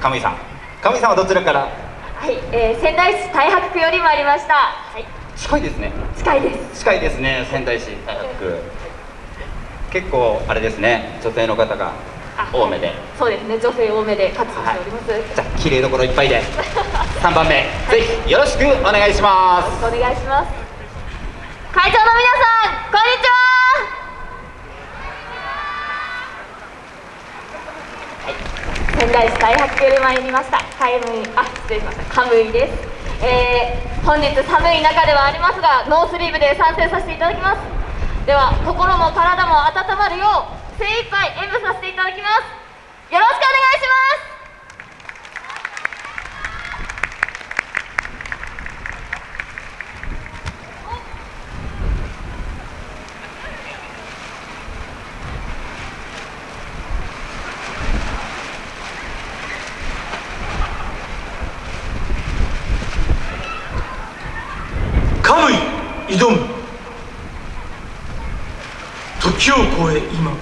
亀井さん。亀井さんはどちらから？はい、えー、仙台市太白区より参りました。はい。近いですね。近いです。近いですね仙台市。太白区結構あれですね女性の方が多めで。そうですね女性多めで活動しております、はい、じゃあ綺麗どころいっぱいで。3番目、はい、ぜひよろしくお願いします。お願いします。会長の皆さんこんにちは仙台市開発区より参りました。カムイあ失礼しましたカムイです、えー、本日寒い中ではありますがノースリーブで参戦させていただきます。では心も体も温まるよう精一杯演舞させていただきます。よろしくお願いします。挑む。時を超え今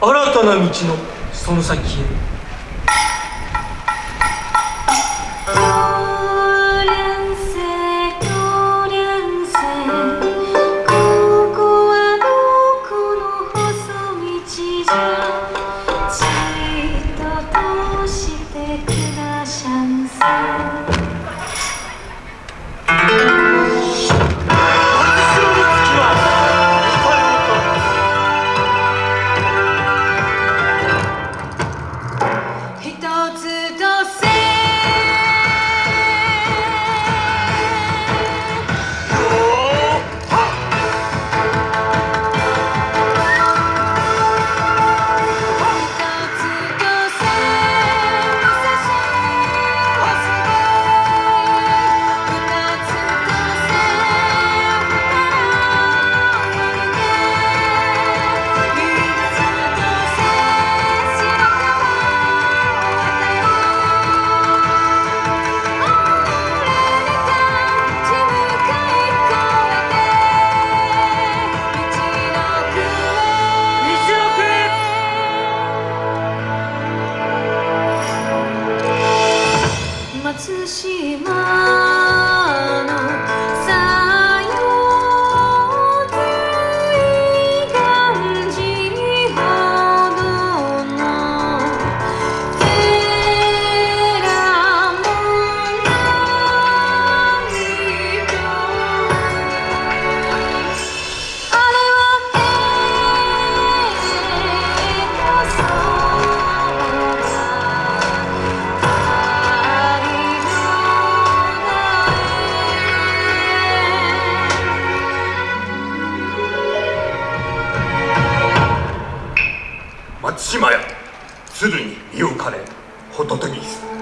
新たな道のその先へ。島屋鶴に身をかれホトトギス。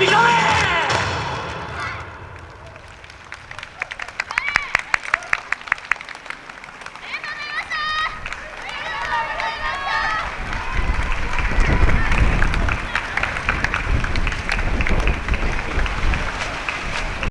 ¡Mírame!